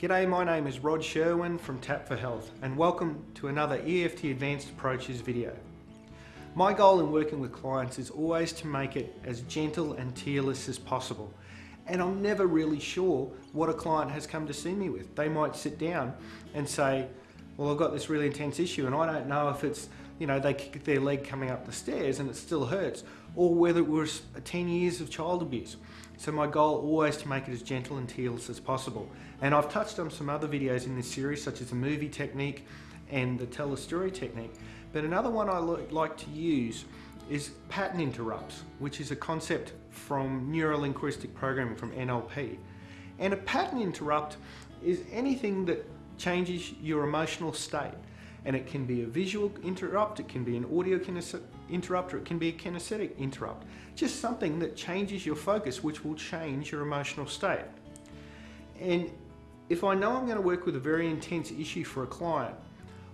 G'day, my name is Rod Sherwin from Tap for Health and welcome to another EFT Advanced Approaches video. My goal in working with clients is always to make it as gentle and tearless as possible and I'm never really sure what a client has come to see me with. They might sit down and say, well I've got this really intense issue and I don't know if it's, you know, they kick their leg coming up the stairs and it still hurts or whether it was 10 years of child abuse. So my goal always to make it as gentle and tearless as possible. And I've touched on some other videos in this series, such as the movie technique and the tell a story technique. But another one I like to use is pattern interrupts, which is a concept from neurolinguistic programming from NLP. And a pattern interrupt is anything that changes your emotional state. And it can be a visual interrupt, it can be an audio interrupt, or it can be a kinesthetic interrupt. Just something that changes your focus, which will change your emotional state. And if I know I'm going to work with a very intense issue for a client,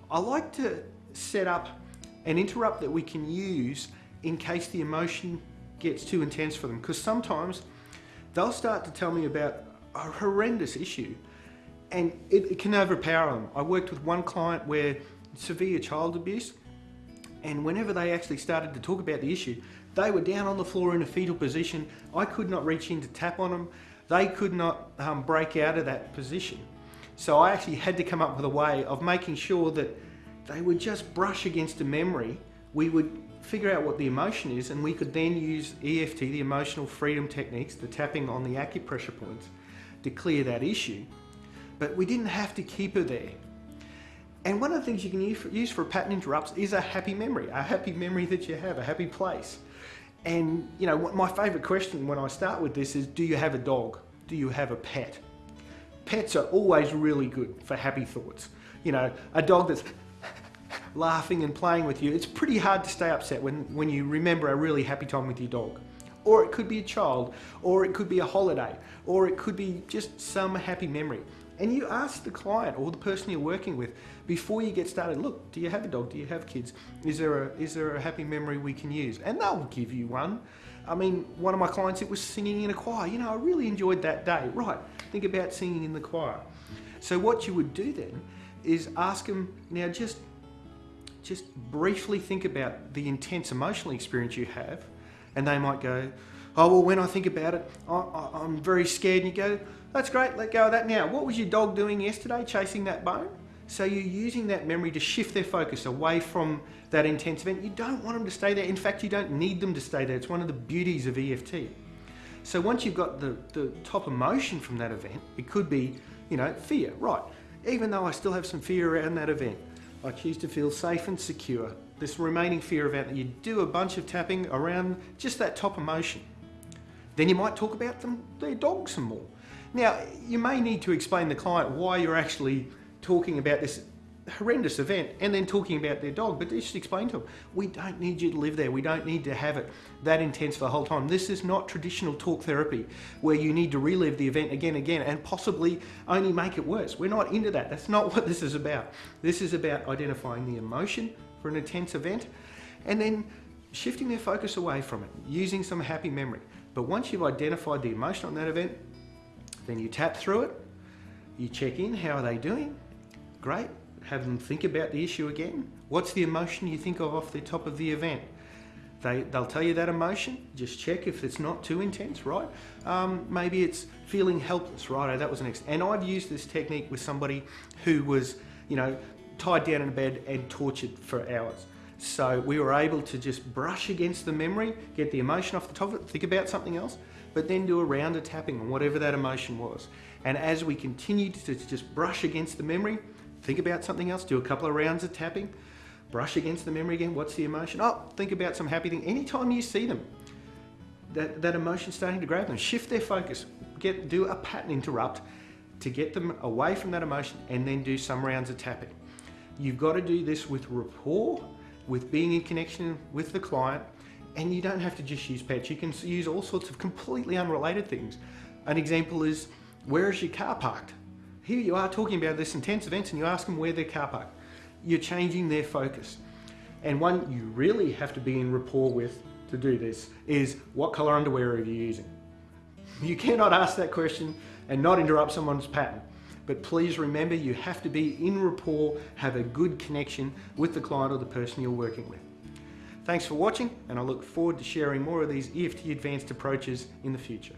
I like to set up an interrupt that we can use in case the emotion gets too intense for them. Because sometimes they'll start to tell me about a horrendous issue and it, it, can overpower them. I worked with one client where severe child abuse and whenever they actually started to talk about the issue, they were down on the floor in a fetal position. I could not reach in to tap on them. They could not um, break out of that position. So I actually had to come up with a way of making sure that they would just brush against a memory. We would figure out what the emotion is and we could then use EFT, the emotional freedom techniques, the tapping on the acupressure points to clear that issue. But we didn't have to keep her there. And one of the things you can use for a pattern interrupts is a happy memory, a happy memory that you have, a happy place. And you know, my favorite question when I start with this is, do you have a dog? Do you have a pet? Pets are always really good for happy thoughts. You know, a dog that's laughing and playing with you, it's pretty hard to stay upset when, when you remember a really happy time with your dog. Or it could be a child, or it could be a holiday, or it could be just some happy memory. And you ask the client or the person you're working with before you get started, look, do you have a dog? Do you have kids? Is there a, is there a happy memory we can use? And they'll give you one. I mean, one of my clients, it was singing in a choir. You know, I really enjoyed that day. Right, think about singing in the choir. So what you would do then is ask them, now just, just briefly think about the intense emotional experience you have. And they might go, oh, well, when I think about it, I, am very scared. And you go, that's great, let go of that now. What was your dog doing yesterday, chasing that bone? So you're using that memory to shift their focus away from that intense event. You don't want them to stay there. In fact, you don't need them to stay there. It's one of the beauties of EFT. So once you've got the, the top emotion from that event, it could be, you know, fear. Right, even though I still have some fear around that event, I choose to feel safe and secure. This remaining fear event, that you do a bunch of tapping around just that top emotion. Then you might talk about them, their dog some more. Now, you may need to explain to the client why you're actually talking about this horrendous event and then talking about their dog, but just explain to them, we don't need you to live there. We don't need to have it that intense for the whole time. This is not traditional talk therapy where you need to relive the event again and again and possibly only make it worse. We're not into that. That's not what this is about. This is about identifying the emotion for an intense event and then shifting their focus away from it, using some happy memory. But once you've identified the emotion on that event, then you tap through it, you check in, how are they doing? Great, have them think about the issue again. What's the emotion you think of off the top of the event? They, they'll tell you that emotion, just check if it's not too intense, right? Um, maybe it's feeling helpless, right? That was an And I've used this technique with somebody who was, you know, tied down in a bed and tortured for hours. So we were able to just brush against the memory, get the emotion off the top of it, think about something else, but then do a round of tapping on whatever that emotion was. And as we continued to just brush against the memory, think about something else, do a couple of rounds of tapping, brush against the memory again, what's the emotion? Oh, think about some happy thing. Anytime you see them, that, that emotion starting to grab them, shift their focus, get do a pattern interrupt to get them away from that emotion and then do some rounds of tapping. You've got to do this with rapport, with being in connection with the client, and you don't have to just use pets. You can use all sorts of completely unrelated things. An example is, where is your car parked? Here you are talking about this intense event and you ask them where their car parked. You're changing their focus. And one you really have to be in rapport with to do this is, what color underwear are you using? You cannot ask that question and not interrupt someone's pattern. But please remember you have to be in rapport, have a good connection with the client or the person you're working with. Thanks for watching and I look forward to sharing more of these EFT advanced approaches in the future.